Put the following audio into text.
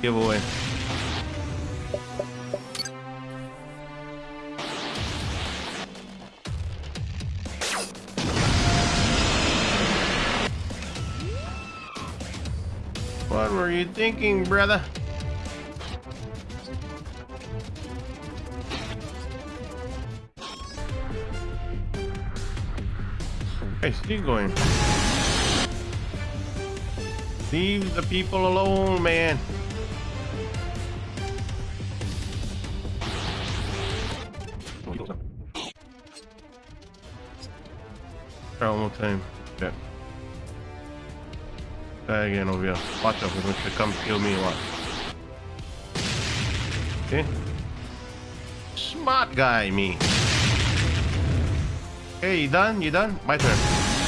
giveaway. What were you thinking, brother? Hey, still going. Leave the people alone, man. Try one more time. Yeah. Try again over here. Watch out, going to come kill me. Watch. Okay. Smart guy, me. Hey, you done? You done? My turn.